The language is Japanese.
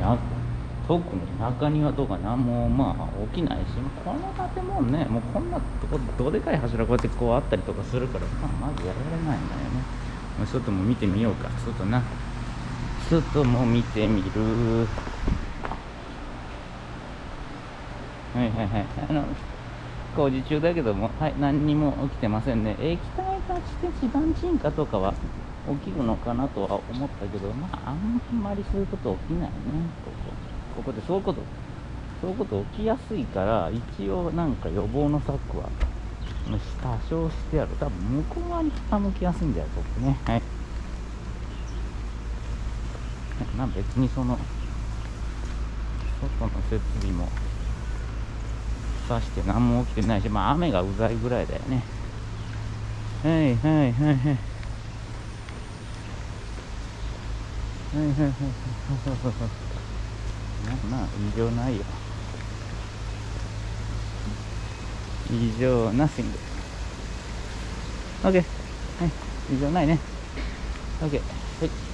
な特に中庭とか何もまあ起きないしこの建物ねもうこんなとこどでかい柱こうやってこうあったりとかするから、まあ、まずやられないんだよね。外も見てみようか。外な。外も見てみる。はいはいはい。あの工事中だけどもはい何にも起きてませんね。液体化して地盤沈下とかは起きるのかなとは思ったけどまああんまりそういうこと起きないね。ここ。ここでそういうこと。そういうこと起きやすいから一応なんか予防の策は多少してある。多分向こう側に傾きやすいんだよここね。はい。ま別にその外の設備もさして何も起きてないしまあ雨がうざいぐらいだよね。はいはいはいはいはいはいはいはいはいまあ異常ないよ異常なスイング OK はい異常ないね OK はい